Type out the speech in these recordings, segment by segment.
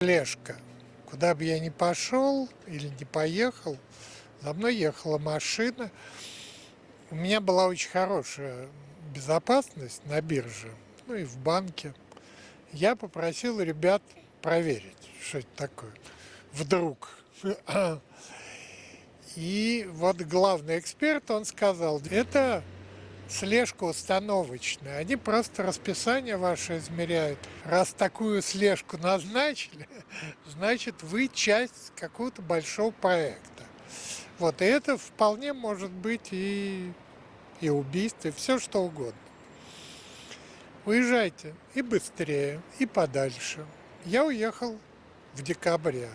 Слежка. Куда бы я ни пошел или не поехал, за мной ехала машина. У меня была очень хорошая безопасность на бирже, ну и в банке. Я попросил ребят проверить, что это такое. Вдруг. И вот главный эксперт, он сказал, это слежка установочная. Они просто расписание ваше измеряют. Раз такую слежку назначили, значит, вы часть какого-то большого проекта. Вот, и это вполне может быть и, и убийство, и все что угодно. Уезжайте и быстрее, и подальше. Я уехал в декабре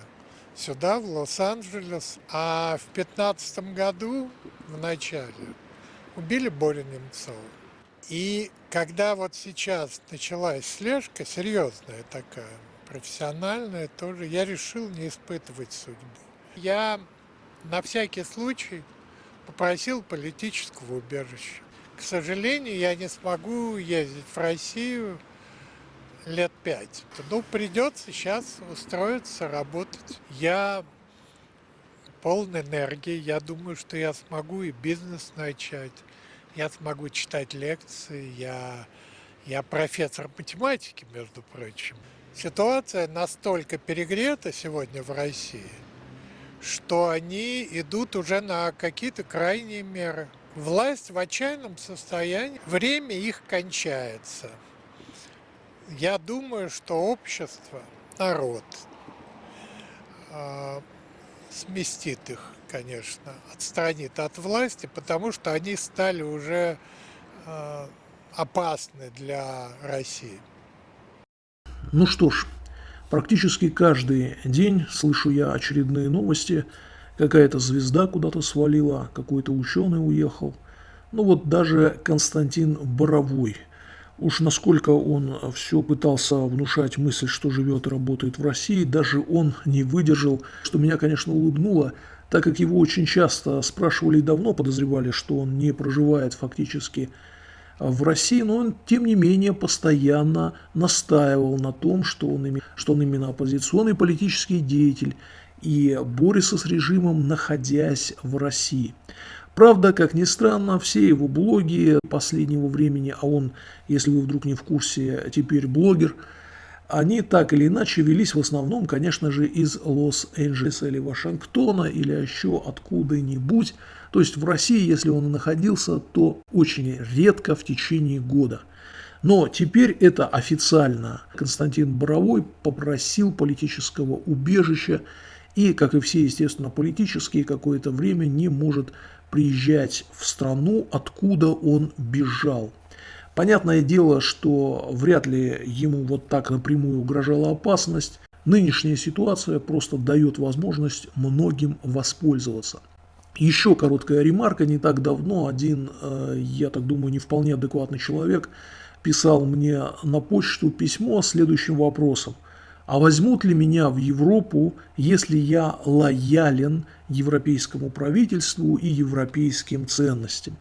сюда, в Лос-Анджелес, а в 2015 году, в начале, убили Борю Немцова. И когда вот сейчас началась слежка, серьезная такая, профессиональная тоже, я решил не испытывать судьбу. Я на всякий случай попросил политического убежища. К сожалению, я не смогу ездить в Россию лет пять. Ну, придется сейчас устроиться, работать. Я полон энергии. Я думаю, что я смогу и бизнес начать, я смогу читать лекции, я, я профессор математики, между прочим. Ситуация настолько перегрета сегодня в России, что они идут уже на какие-то крайние меры. Власть в отчаянном состоянии, время их кончается. Я думаю, что общество, народ а, сместит их, конечно, отстранит от власти, потому что они стали уже э, опасны для России. Ну что ж, практически каждый день слышу я очередные новости. Какая-то звезда куда-то свалила, какой-то ученый уехал. Ну вот даже Константин Боровой – Уж насколько он все пытался внушать мысль, что живет и работает в России, даже он не выдержал, что меня, конечно, улыбнуло, так как его очень часто спрашивали и давно подозревали, что он не проживает фактически в России, но он, тем не менее, постоянно настаивал на том, что он, что он именно оппозиционный политический деятель и борется с режимом, находясь в России. Правда, как ни странно, все его блоги последнего времени, а он, если вы вдруг не в курсе, теперь блогер, они так или иначе велись в основном, конечно же, из Лос-Анджелеса или Вашингтона, или еще откуда-нибудь. То есть в России, если он находился, то очень редко в течение года. Но теперь это официально. Константин Боровой попросил политического убежища и, как и все, естественно, политические, какое-то время не может приезжать в страну, откуда он бежал. Понятное дело, что вряд ли ему вот так напрямую угрожала опасность. Нынешняя ситуация просто дает возможность многим воспользоваться. Еще короткая ремарка. Не так давно один, э, я так думаю, не вполне адекватный человек писал мне на почту письмо с следующим вопросом – а возьмут ли меня в Европу, если я лоялен европейскому правительству и европейским ценностям?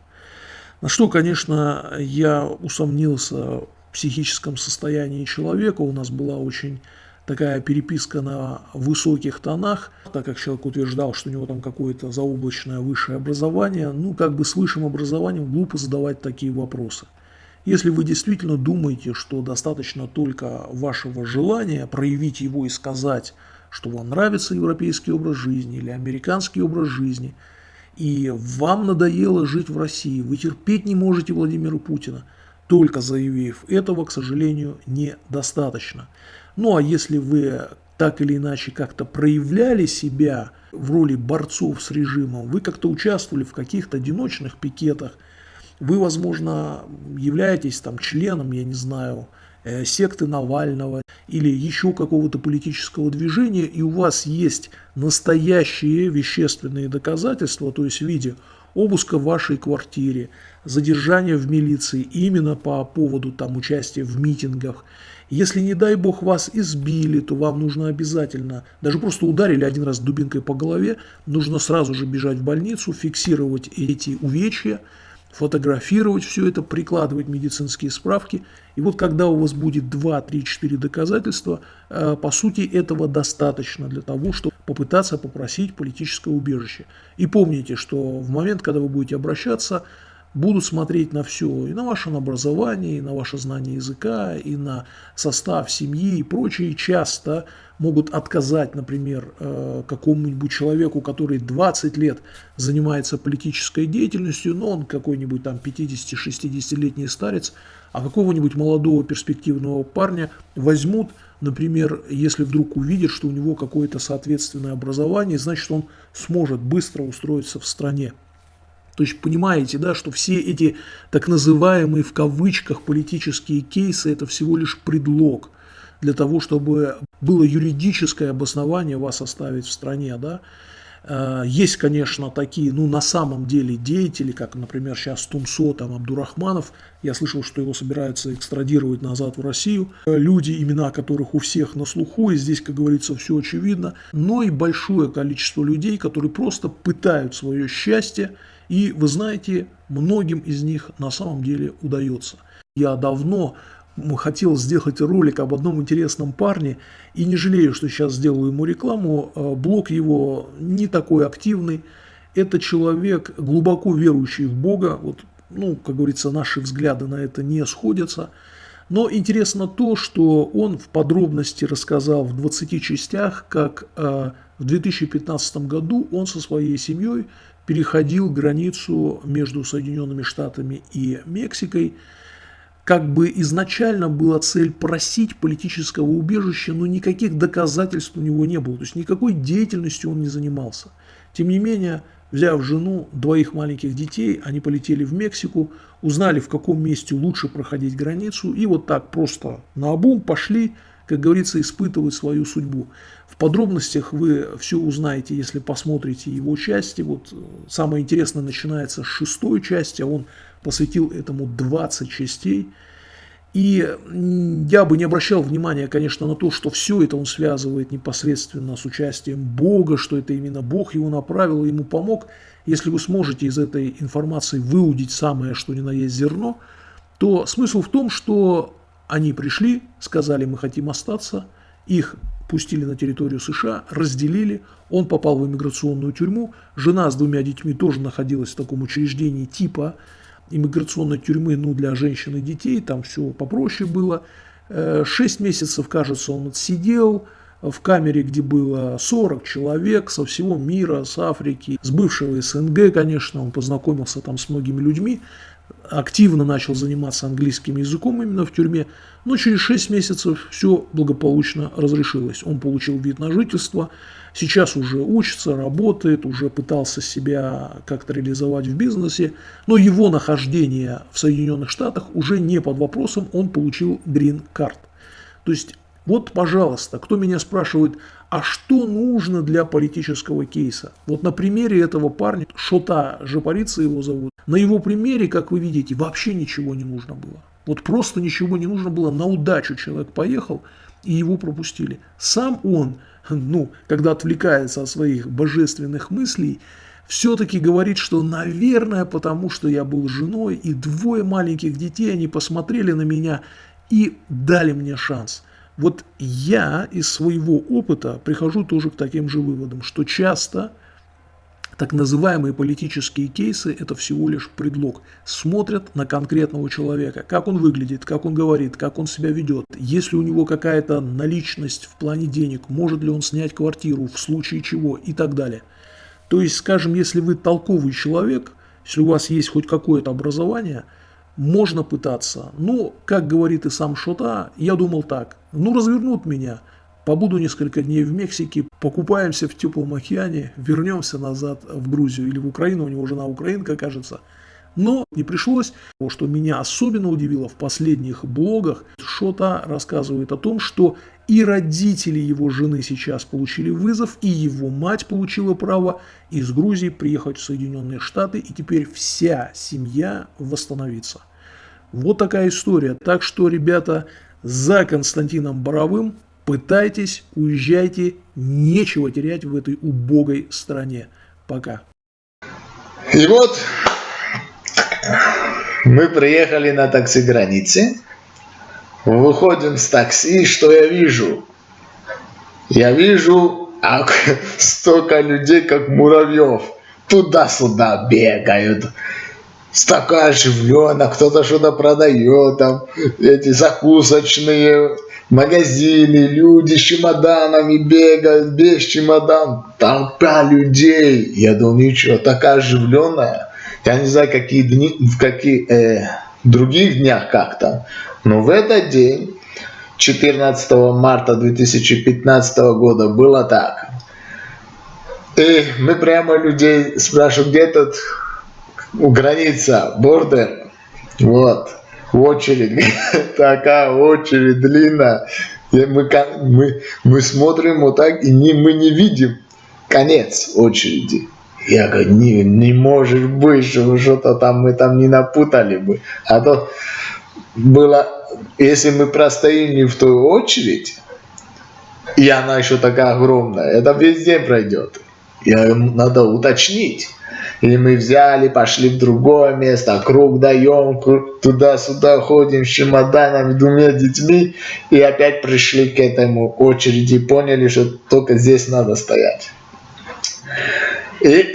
На что, конечно, я усомнился в психическом состоянии человека. У нас была очень такая переписка на высоких тонах, так как человек утверждал, что у него там какое-то заоблачное высшее образование. Ну, как бы с высшим образованием глупо задавать такие вопросы. Если вы действительно думаете, что достаточно только вашего желания проявить его и сказать, что вам нравится европейский образ жизни или американский образ жизни, и вам надоело жить в России, вы терпеть не можете Владимира Путина, только заявив этого, к сожалению, недостаточно. Ну а если вы так или иначе как-то проявляли себя в роли борцов с режимом, вы как-то участвовали в каких-то одиночных пикетах, вы, возможно, являетесь там членом, я не знаю, э, секты Навального или еще какого-то политического движения, и у вас есть настоящие вещественные доказательства, то есть в виде обыска в вашей квартире, задержания в милиции именно по поводу там участия в митингах. Если, не дай бог, вас избили, то вам нужно обязательно, даже просто ударили один раз дубинкой по голове, нужно сразу же бежать в больницу, фиксировать эти увечья, фотографировать все это, прикладывать медицинские справки. И вот когда у вас будет 2, 3, 4 доказательства, э, по сути этого достаточно для того, чтобы попытаться попросить политическое убежище. И помните, что в момент, когда вы будете обращаться, будут смотреть на все, и на ваше образование, и на ваше знание языка, и на состав семьи и прочее. Часто могут отказать, например, э, какому-нибудь человеку, который 20 лет занимается политической деятельностью, но он какой-нибудь там 50-60-летний старец, а какого-нибудь молодого перспективного парня возьмут, например, если вдруг увидят, что у него какое-то соответственное образование, значит он сможет быстро устроиться в стране. То есть понимаете, да, что все эти так называемые в кавычках политические кейсы это всего лишь предлог для того, чтобы было юридическое обоснование вас оставить в стране, да. Э, есть, конечно, такие, ну, на самом деле деятели, как, например, сейчас Тумсо, там, Абдурахманов. Я слышал, что его собираются экстрадировать назад в Россию. Люди, имена которых у всех на слуху, и здесь, как говорится, все очевидно. Но и большое количество людей, которые просто пытают свое счастье и вы знаете, многим из них на самом деле удается. Я давно хотел сделать ролик об одном интересном парне и не жалею, что сейчас сделаю ему рекламу. Э, блог его не такой активный. Это человек, глубоко верующий в Бога. Вот, ну, как говорится, наши взгляды на это не сходятся. Но интересно то, что он в подробности рассказал в 20 частях, как э, в 2015 году он со своей семьей переходил границу между Соединенными Штатами и Мексикой. Как бы изначально была цель просить политического убежища, но никаких доказательств у него не было, то есть никакой деятельностью он не занимался. Тем не менее, взяв жену, двоих маленьких детей, они полетели в Мексику, узнали, в каком месте лучше проходить границу, и вот так просто на обум пошли, как говорится, испытывать свою судьбу. В подробностях вы все узнаете, если посмотрите его части. Вот э, самое интересное начинается с шестой части, а он посвятил этому 20 частей. И я бы не обращал внимания, конечно, на то, что все это он связывает непосредственно с участием Бога, что это именно Бог его направил, ему помог. Если вы сможете из этой информации выудить самое, что ни на есть зерно, то смысл в том, что они пришли, сказали, мы хотим остаться, их пустили на территорию США, разделили, он попал в иммиграционную тюрьму, жена с двумя детьми тоже находилась в таком учреждении типа иммиграционной тюрьмы, ну, для женщин и детей, там все попроще было. Э, шесть месяцев, кажется, он отсидел в камере, где было 40 человек со всего мира, с Африки, с бывшего СНГ, конечно, он познакомился там с многими людьми, активно начал заниматься английским языком именно в тюрьме, но через 6 месяцев все благополучно разрешилось. Он получил вид на жительство, сейчас уже учится, работает, уже пытался себя как-то реализовать в бизнесе, но его нахождение в Соединенных Штатах уже не под вопросом, он получил грин-карт. То есть вот, пожалуйста, кто меня спрашивает, а что нужно для политического кейса? Вот на примере этого парня, Шота Жапарица его зовут, на его примере, как вы видите, вообще ничего не нужно было. Вот просто ничего не нужно было, на удачу человек поехал, и его пропустили. Сам он, ну, когда отвлекается от своих божественных мыслей, все-таки говорит, что, наверное, потому что я был женой, и двое маленьких детей, они посмотрели на меня и дали мне шанс – вот я из своего опыта прихожу тоже к таким же выводам, что часто так называемые политические кейсы – это всего лишь предлог. Смотрят на конкретного человека, как он выглядит, как он говорит, как он себя ведет. Есть ли у него какая-то наличность в плане денег, может ли он снять квартиру, в случае чего и так далее. То есть, скажем, если вы толковый человек, если у вас есть хоть какое-то образование – можно пытаться. Ну, как говорит и сам Шота, я думал так. Ну, развернут меня, побуду несколько дней в Мексике, покупаемся в теплом океане, вернемся назад в Грузию или в Украину, у него жена украинка, кажется – но не пришлось. Что меня особенно удивило в последних блогах, Шота рассказывает о том, что и родители его жены сейчас получили вызов, и его мать получила право из Грузии приехать в Соединенные Штаты, и теперь вся семья восстановится. Вот такая история. Так что, ребята, за Константином Боровым пытайтесь, уезжайте, нечего терять в этой убогой стране. Пока. И вот мы приехали на такси границы, выходим с такси, что я вижу? Я вижу а, столько людей, как муравьев, туда-сюда бегают, такая оживленно, кто-то что-то продает, там эти закусочные, магазины, люди с чемоданами бегают, без чемодан, толпа людей. Я думал, ничего, такая оживленная. Я не знаю, какие дни, в каких э, других днях как там, но в этот день, 14 марта 2015 года, было так. И мы прямо людей спрашиваем, где тут граница, бордер, вот очередь, такая очередь длинная. И мы, мы, мы смотрим вот так, и не, мы не видим конец очереди. Я говорю, не, не может быть, что что-то там мы там не напутали бы. А то было, если мы простоим в той очередь, и она еще такая огромная, это весь день пройдет. Я, надо уточнить. Или мы взяли, пошли в другое место, круг даем, туда-сюда ходим с чемоданами, двумя детьми, и опять пришли к этому очереди, поняли, что только здесь надо стоять. И,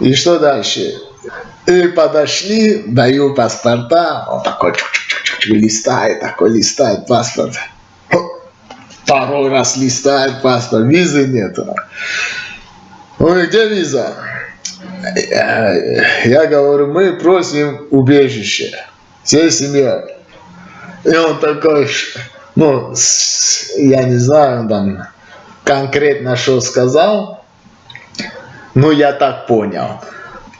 и что дальше? И подошли, даю паспорта, он такой чук -чук -чук, листает, такой листает паспорт. Второй раз листает паспорт, визы нет. Ой, где виза? Я говорю, мы просим убежище всей семьей. И он такой, ну, я не знаю, там, конкретно что сказал, но я так понял.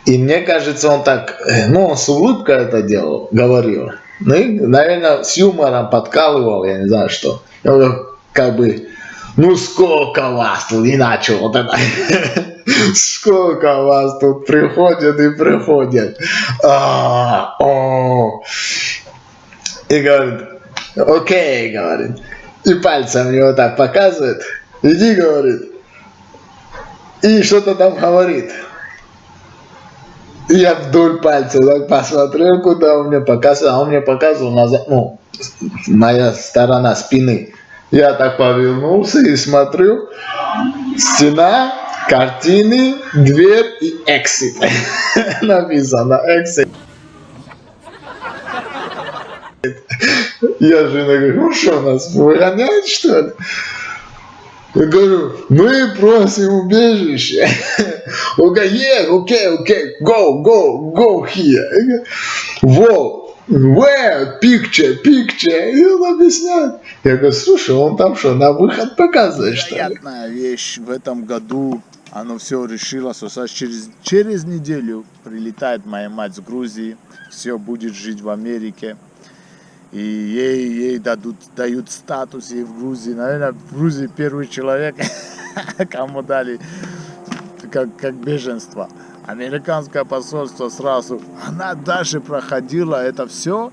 И мне кажется, он так, ну, он с улыбкой это делал, говорил. Ну, и, наверное, с юмором подкалывал, я не знаю что. Он как бы, ну, сколько вас тут, и начал вот это. Сколько вас тут приходят и приходят. А. И говорит, окей, говорит. И пальцем вот так показывает. Иди, говорит. И что-то там говорит. Я вдоль пальца так посмотрел, куда он мне показывал, а он мне показывал назад, ну, моя сторона спины. Я так повернулся и смотрю, стена, картины, дверь и exit. Написано exit. Я жена говорю, ну что, нас выгоняют что ли? Я говорю, мы просим убежище. Он говорит, okay, okay, go, go, go here. Вот. Where? Picture, picture. И он объясняет. Я говорю, слушай, он там что, на выход показывает, что ли? Приятная вещь в этом году. Оно все решило, что через, через неделю прилетает моя мать с Грузии. Все будет жить в Америке. И ей, ей дадут, дают статус ей в Грузии. Наверное, в Грузии первый человек, кому дали как, как беженство американское посольство сразу, она даже проходила это все,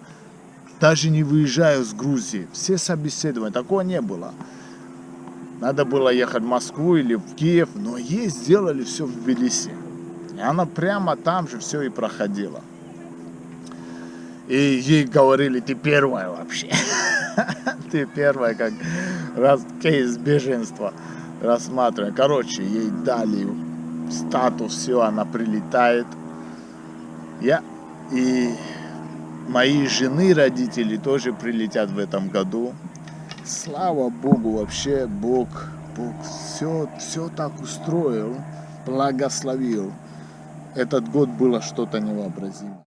даже не выезжая с Грузии. Все собеседования, такого не было. Надо было ехать в Москву или в Киев, но ей сделали все в Тбилиси. И она прямо там же все и проходила. И ей говорили, ты первая вообще. Ты первая, как раз кейс беженства рассматриваем. Короче, ей дали статус, все, она прилетает. Я и мои жены, родители тоже прилетят в этом году. Слава Богу, вообще Бог, Бог все, все так устроил, благословил. Этот год было что-то невообразимое.